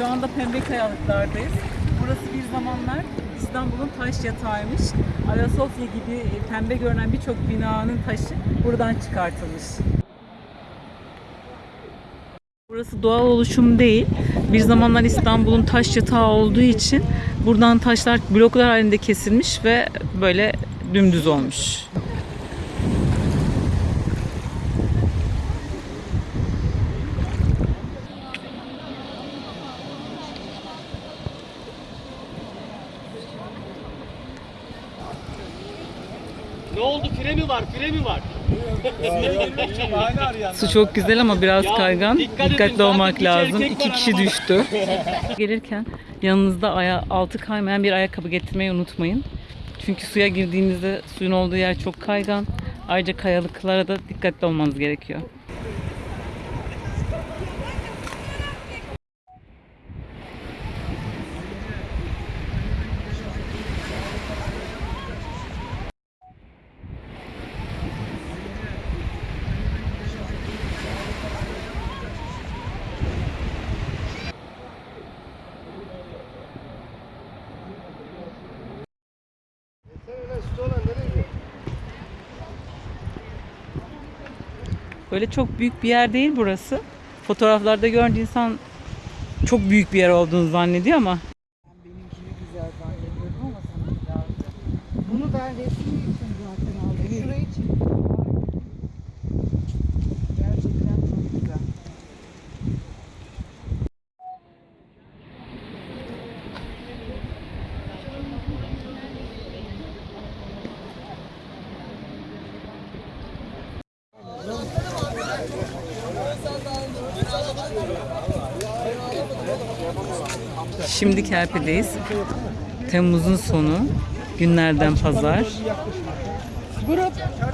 Şu anda pembe kayalıklardayız. Burası bir zamanlar İstanbul'un taş yatağıymış. Ayasofya gibi pembe görünen birçok binanın taşı buradan çıkartılmış. Burası doğal oluşum değil. Bir zamanlar İstanbul'un taş yatağı olduğu için buradan taşlar bloklar halinde kesilmiş ve böyle dümdüz olmuş. Ne oldu? Fire mi var? Fire mi var? Su çok güzel ama biraz kaygan. dikkat edin, Dikkatli zaten olmak lazım. İki kişi düştü. Gelirken yanınızda aya, altı kaymayan bir ayakkabı getirmeyi unutmayın. Çünkü suya girdiğinizde suyun olduğu yer çok kaygan. Ayrıca kayalıklara da dikkatli olmanız gerekiyor. Böyle çok büyük bir yer değil burası. Fotoğraflarda görünce insan çok büyük bir yer olduğunu zannediyor ama Benimkini güzel zannediyordum ama daha Bunu ben resim için zaten aldım. Şurayı için. Gerçekten çok güzel. Şimdi Kerpe'deyiz. Temmuz'un sonu. Günlerden pazar.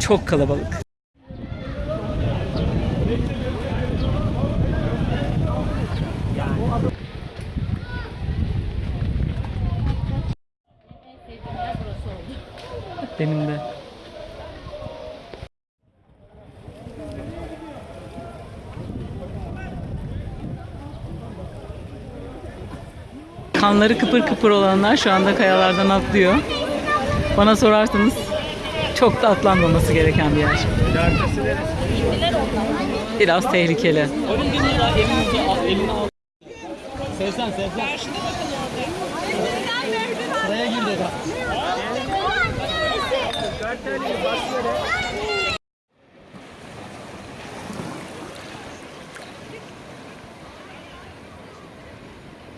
Çok kalabalık. Benim de. Kanları kıpır kıpır olanlar şu anda kayalardan atlıyor. Bana sorarsanız çok da atlanmaması gereken bir yer. Biraz tehlikeli. Onun bir lira elinizi al, elini al. Sezden,